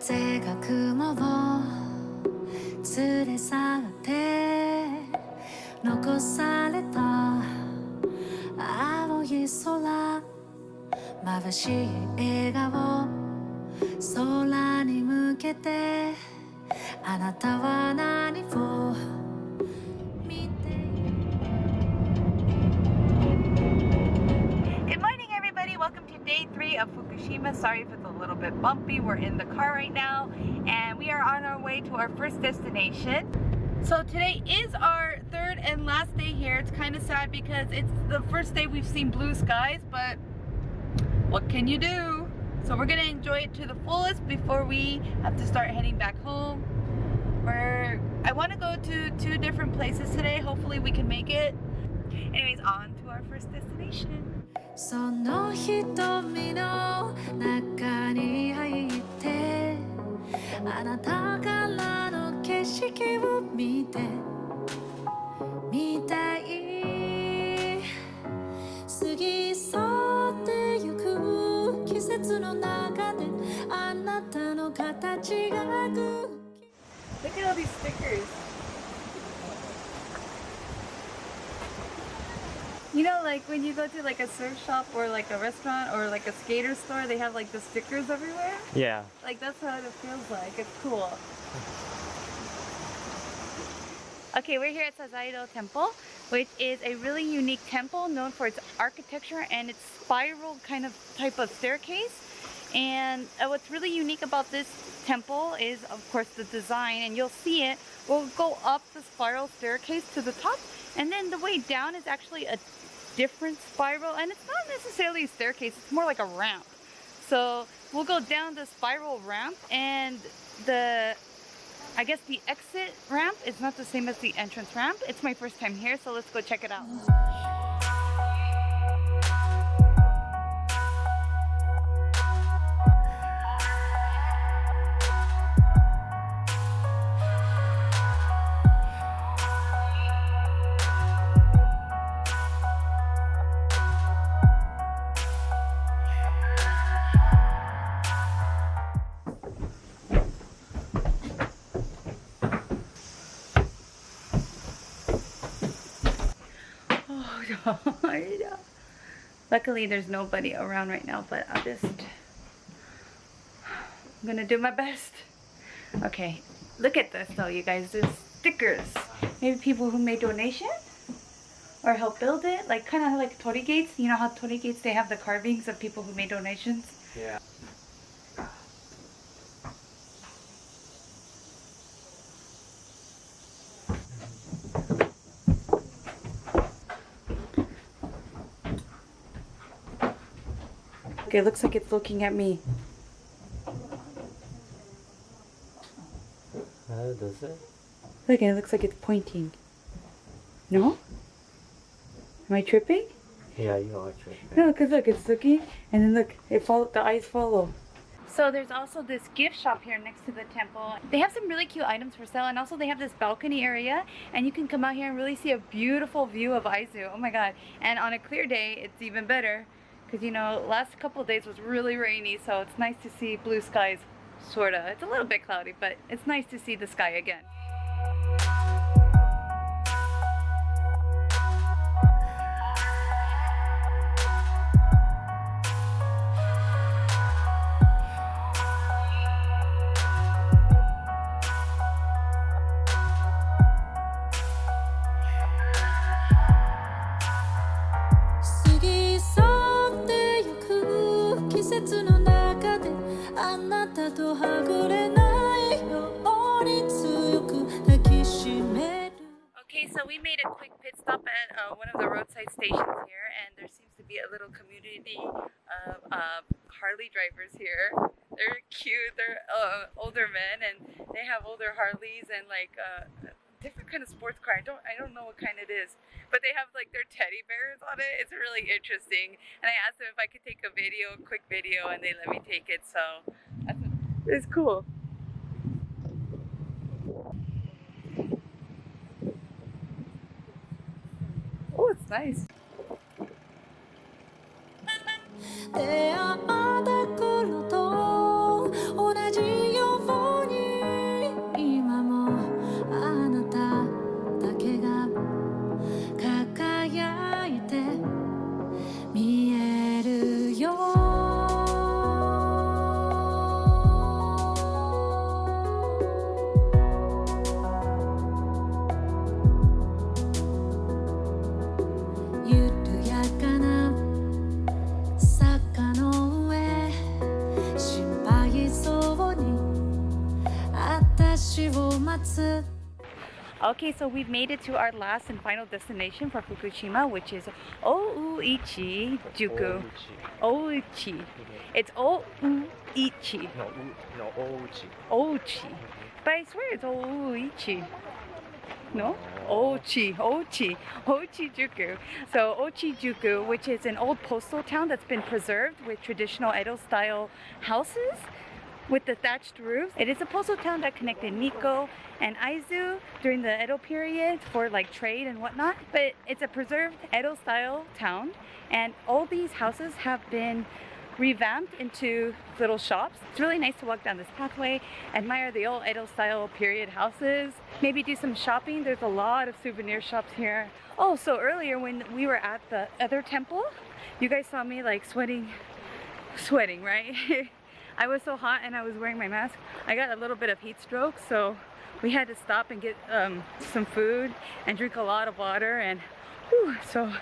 風が雲を連れ去って残された青い空眩しい笑顔空に向けてあなたは何を day three of Fukushima. Sorry if it's a little bit bumpy. We're in the car right now, and we are on our way to our first destination. So today is our third and last day here. It's kind of sad because it's the first day we've seen blue skies, but what can you do? So we're gonna enjoy it to the fullest before we have to start heading back home. We're, I wanna go to two different places today. Hopefully we can make it. Anyways, on to our first destination. その瞳の中に入ってあなたからの景色を見てみたい過ぎ去ってゆく季節の中であなたの形がく Look at all these stickers. You know, like when you go to like a surf shop or like a restaurant or like a skater store, they have like the stickers everywhere. Yeah. Like that's how it feels like. It's cool. Okay, we're here at Sazaedo Temple, which is a really unique temple known for its architecture and its spiral kind of type of staircase. And uh, what's really unique about this temple is, of course, the design, and you'll see it. We'll go up the spiral staircase to the top, and then the way down is actually a different spiral, and it's not necessarily a staircase, it's more like a ramp. So we'll go down the spiral ramp, and the I guess the exit ramp is not the same as the entrance ramp. It's my first time here, so let's go check it out. Luckily, there's nobody around right now, but I'll just... I'm gonna do my best. Okay, look at this though, you guys. There's stickers. Maybe people who made donation or help build it. Like kind of like Torii Gates. You know how Torii Gates, they have the carvings of people who made donations? Yeah. Okay, it looks like it's looking at me. Uh, does it? Look, it looks like it's pointing. No? Am I tripping? Yeah, you are tripping. No, because look, it's looking, and then look, it follow, the eyes follow. So there's also this gift shop here next to the temple. They have some really cute items for sale, and also they have this balcony area, and you can come out here and really see a beautiful view of Aizu. Oh my god. And on a clear day, it's even better, because you know, last couple days was really rainy, so it's nice to see blue skies, sorta. It's a little bit cloudy, but it's nice to see the sky again.「so we made a quick pit stop at uh, one of the roadside stations here, and there seems to be a little community of uh, Harley drivers here. They're cute. They're uh, older men, and they have older Harleys and like uh, different kind of sports car. I don't I don't know what kind it is, but they have like their teddy bears on it. It's really interesting. And I asked them if I could take a video, a quick video, and they let me take it. So it's cool. Nice. Okay, so we've made it to our last and final destination for Fukushima, which is Ouichi Juku. Ouichi. Mm-hmm. It's Ouichi. No, no, ouchi. Ouchi. But I swear it's Ouichi. No? Ochi, Ochi, Ochi Juku. So Ochi Juku, which is an old postal town that's been preserved with traditional Edo style houses with the thatched roofs. It is a postal town that connected Nikko and Aizu during the Edo period for like trade and whatnot. But it's a preserved Edo style town and all these houses have been revamped into little shops. It's really nice to walk down this pathway, admire the old Edo style period houses, maybe do some shopping. There's a lot of souvenir shops here. Oh, so earlier when we were at the other temple, you guys saw me like sweating, sweating, right? I was so hot and I was wearing my mask. I got a little bit of heat stroke, so we had to stop and get um, some food and drink a lot of water and whew, so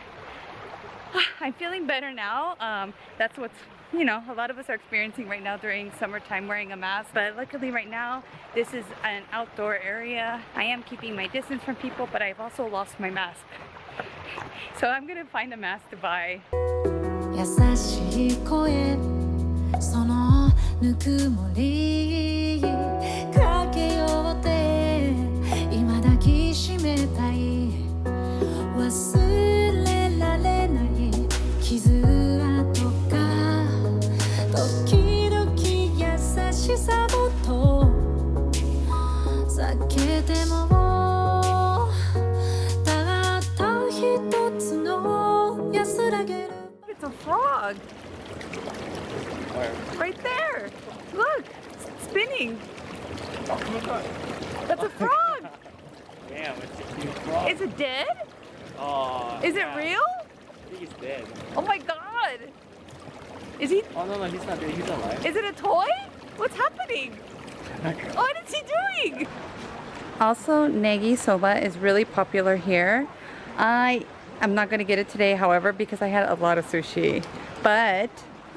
I'm feeling better now. Um, that's what's, you know, a lot of us are experiencing right now during summertime wearing a mask. But luckily right now, this is an outdoor area. I am keeping my distance from people, but I've also lost my mask. So I'm gonna find a mask to buy. ぬくもりかけようって今抱きしめたい忘れられない傷跡が時々優しさもと避けてもたった一つの安らげる It's a frog. Where? right there. Look, it's spinning. That's a frog. Damn, it's a huge frog. Is it dead? Oh, Is it real? I think he's dead. Oh my god. Is he Oh no, no, he's not dead. He's alive. Is it a toy? What's happening? What is he doing? Also, negi soba is really popular here. I am not going to get it today, however, because I had a lot of sushi. But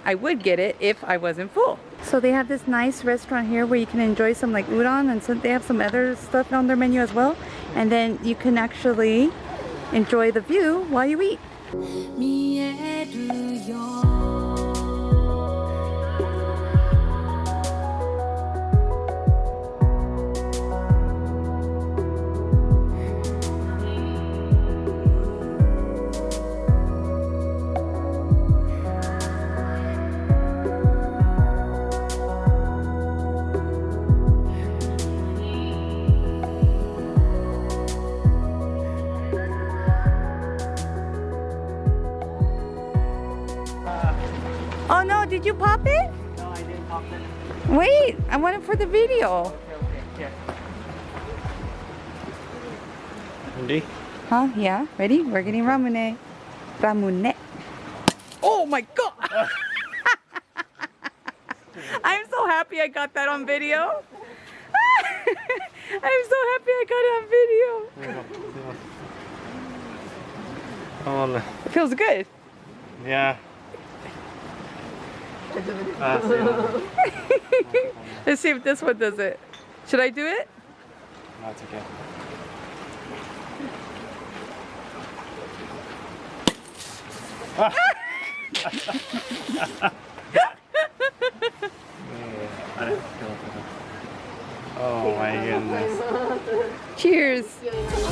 I would get it if I wasn't full. So they have this nice restaurant here where you can enjoy some like udon and so they have some other stuff on their menu as well. And then you can actually enjoy the view while you eat. Oh did you pop it? no, I didn't pop it. Wait, I want it for the video. Okay, okay, here. Ready? Huh? Yeah. Ready? We're getting ramune. Ramune. Oh my god! I'm so happy I got that on video. I'm so happy I got it on video. Oh, no. It feels good. yeah. Let's see if this one does it. Should I do it? no, it's okay. Oh my goodness. Cheers.「